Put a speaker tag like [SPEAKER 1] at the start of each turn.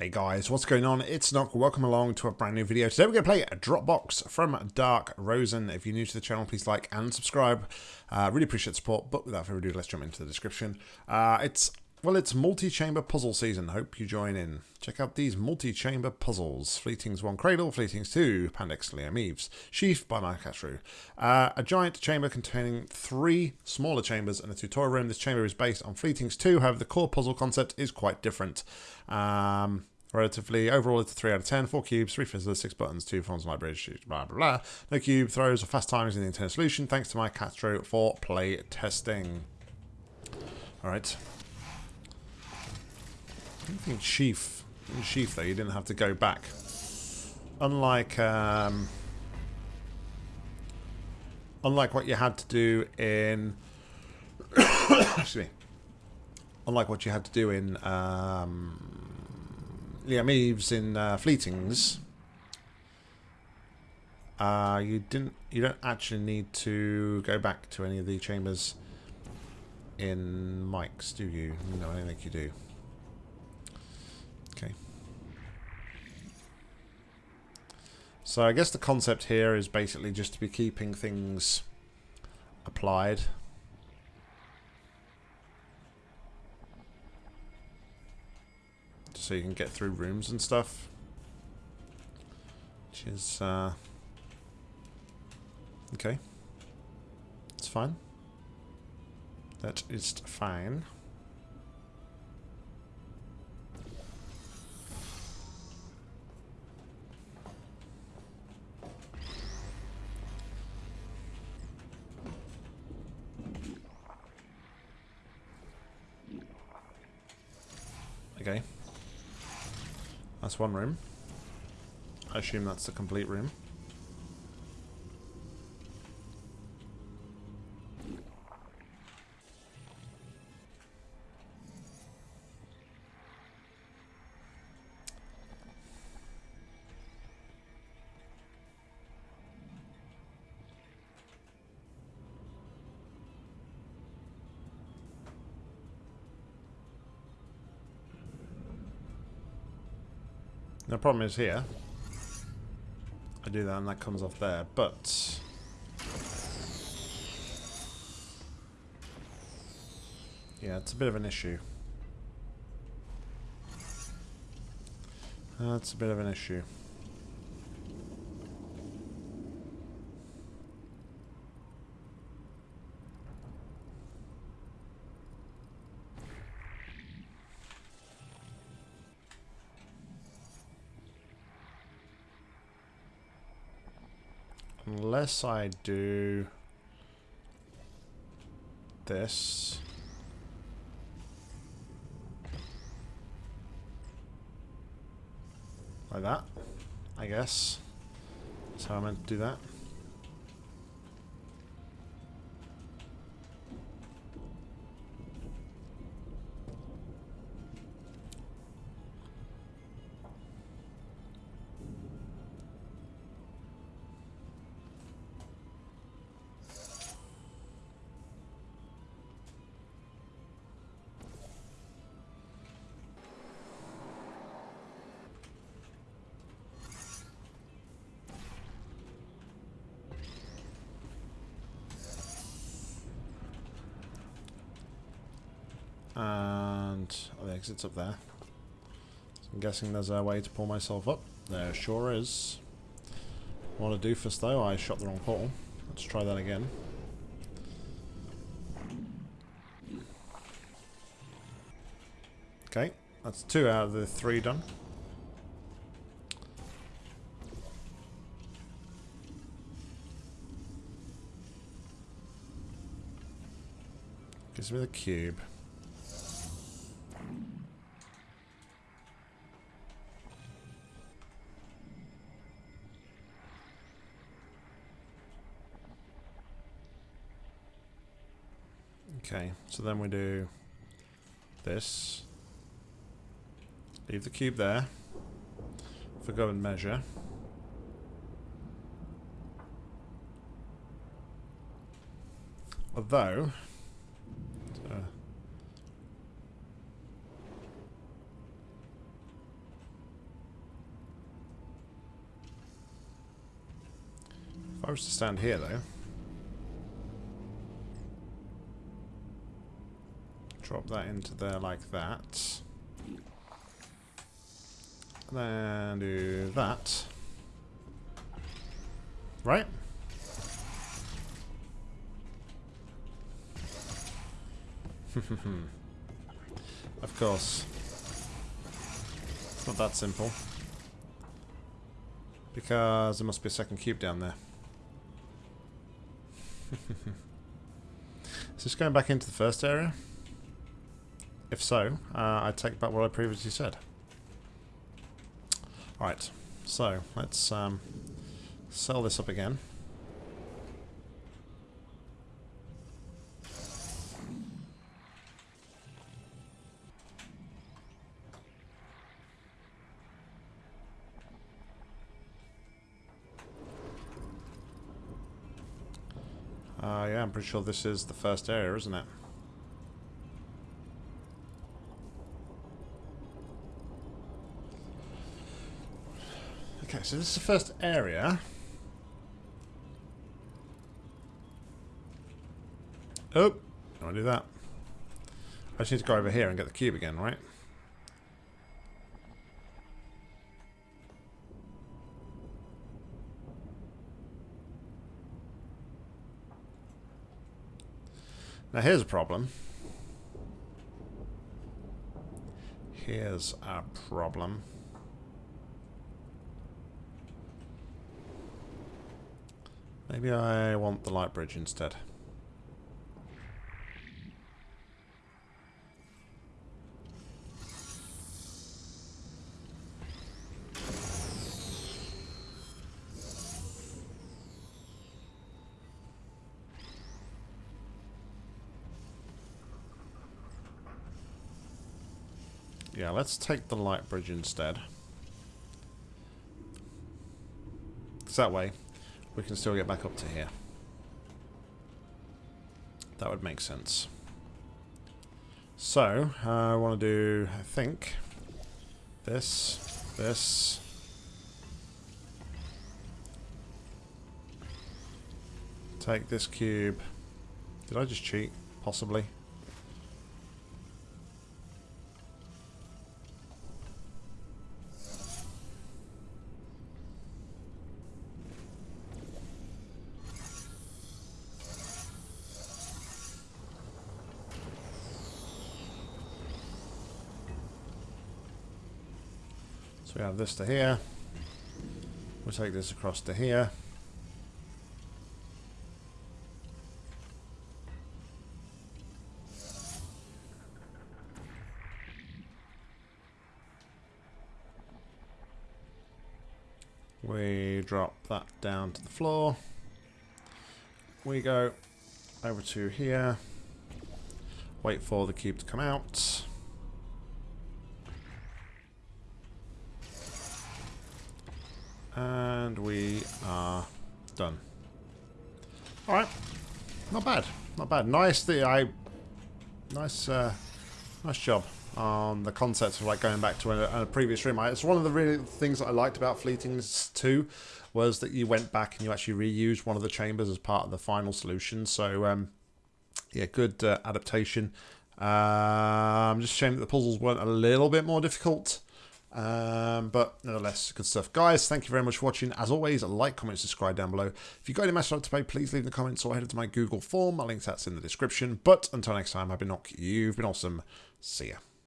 [SPEAKER 1] Hey guys, what's going on? It's Nock. Welcome along to a brand new video. Today we're going to play a Dropbox from Dark Rosen. If you're new to the channel, please like and subscribe. Uh, really appreciate support, but without further ado, let's jump into the description. Uh, it's well, it's multi-chamber puzzle season. Hope you join in. Check out these multi-chamber puzzles. Fleeting's One Cradle, Fleeting's Two, Pandix Liam Eves, Sheaf by Mike Castro. Uh, a giant chamber containing three smaller chambers and a tutorial room. This chamber is based on Fleeting's Two, however the core puzzle concept is quite different. Um, relatively, overall it's a 3 out of 10, 4 cubes, 3 fizzlers, 6 buttons, 2 forms of bridge, blah blah blah. No cube throws or fast timings in the internal solution, thanks to Mike Castro for play testing. Alright. I think Sheaf, in Sheaf though, you didn't have to go back. Unlike, um, unlike what you had to do in, excuse me, unlike what you had to do in um, Liam Eves in uh, Fleetings, uh, you didn't, you don't actually need to go back to any of the chambers in Mike's, do you? No, I don't think you do. Okay. So I guess the concept here is basically just to be keeping things applied. So you can get through rooms and stuff. Which is, uh, okay. It's fine. That is fine. Okay. That's one room. I assume that's the complete room. The problem is here. I do that and that comes off there, but... Yeah, it's a bit of an issue. That's a bit of an issue. Unless I do this. Like that, I guess. That's how I meant to do that. Exit's up there. So I'm guessing there's a way to pull myself up. There sure is. What a doofus though, I shot the wrong portal. Let's try that again. Okay, that's two out of the three done. Gives me the cube. Okay, so then we do this. Leave the cube there for go and measure. Although, uh, if I was to stand here though, Drop that into there like that. Then do that. Right? of course. It's not that simple. Because there must be a second cube down there. Is this going back into the first area? If so, uh, I take back what I previously said. Alright, so let's um, sell this up again. Uh, yeah, I'm pretty sure this is the first area, isn't it? Okay, so this is the first area. Oh, I do that. I just need to go over here and get the cube again, right? Now here's a problem. Here's a problem. Maybe I want the light bridge instead. Yeah, let's take the light bridge instead. Because that way, we can still get back up to here. That would make sense. So, uh, I want to do, I think, this, this. Take this cube. Did I just cheat? Possibly. So we have this to here. We'll take this across to here. We drop that down to the floor. We go over to here. Wait for the cube to come out. And we are done. Alright. Not bad. Not bad. Nice the I nice uh nice job on the concept of like going back to a, a previous room. I, it's one of the really things that I liked about Fleetings 2 was that you went back and you actually reused one of the chambers as part of the final solution. So um yeah, good uh, adaptation. Uh, I'm just ashamed that the puzzles weren't a little bit more difficult. Um, but nonetheless, good stuff. Guys, thank you very much for watching. As always, like, comment, subscribe down below. If you've got any message to pay, please leave in the comments or head to my Google form. My link's that's in the description. But until next time, I've been Nock. You've been awesome. See ya.